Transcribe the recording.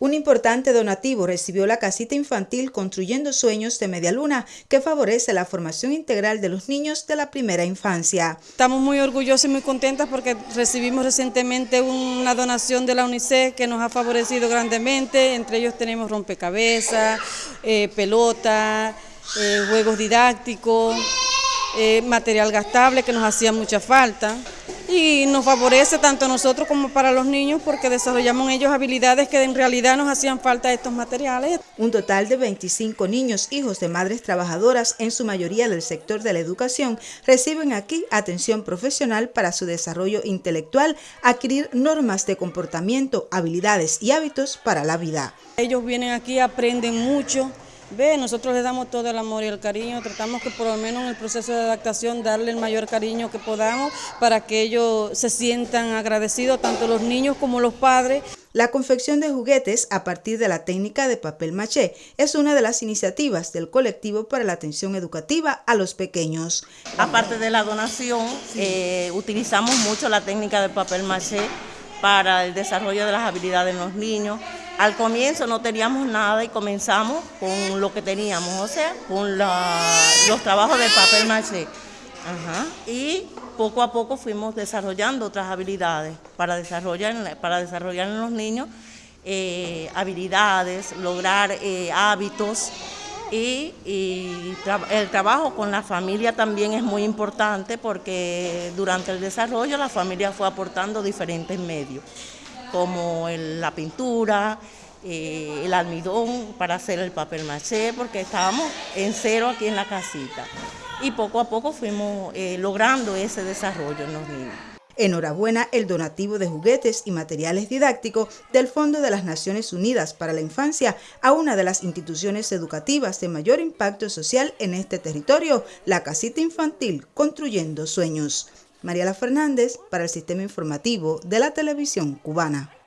Un importante donativo recibió la casita infantil Construyendo Sueños de Media Luna, que favorece la formación integral de los niños de la primera infancia. Estamos muy orgullosos y muy contentas porque recibimos recientemente una donación de la UNICEF que nos ha favorecido grandemente. Entre ellos tenemos rompecabezas, eh, pelota, eh, juegos didácticos, eh, material gastable que nos hacía mucha falta y nos favorece tanto a nosotros como para los niños porque desarrollamos en ellos habilidades que en realidad nos hacían falta estos materiales. Un total de 25 niños, hijos de madres trabajadoras, en su mayoría del sector de la educación, reciben aquí atención profesional para su desarrollo intelectual, adquirir normas de comportamiento, habilidades y hábitos para la vida. Ellos vienen aquí, aprenden mucho, Ve, nosotros les damos todo el amor y el cariño, tratamos que por lo menos en el proceso de adaptación darle el mayor cariño que podamos para que ellos se sientan agradecidos, tanto los niños como los padres. La confección de juguetes a partir de la técnica de papel maché es una de las iniciativas del colectivo para la atención educativa a los pequeños. Aparte de la donación, eh, utilizamos mucho la técnica de papel maché para el desarrollo de las habilidades en los niños. Al comienzo no teníamos nada y comenzamos con lo que teníamos, o sea, con los trabajos de papel maché. Y poco a poco fuimos desarrollando otras habilidades para desarrollar, para desarrollar en los niños eh, habilidades, lograr eh, hábitos. Y, el trabajo con la familia también es muy importante porque durante el desarrollo la familia fue aportando diferentes medios, como la pintura, eh, el almidón para hacer el papel maché, porque estábamos en cero aquí en la casita. Y poco a poco fuimos eh, logrando ese desarrollo en los niños. Enhorabuena el donativo de juguetes y materiales didácticos del Fondo de las Naciones Unidas para la Infancia a una de las instituciones educativas de mayor impacto social en este territorio, la Casita Infantil Construyendo Sueños. Mariela Fernández para el Sistema Informativo de la Televisión Cubana.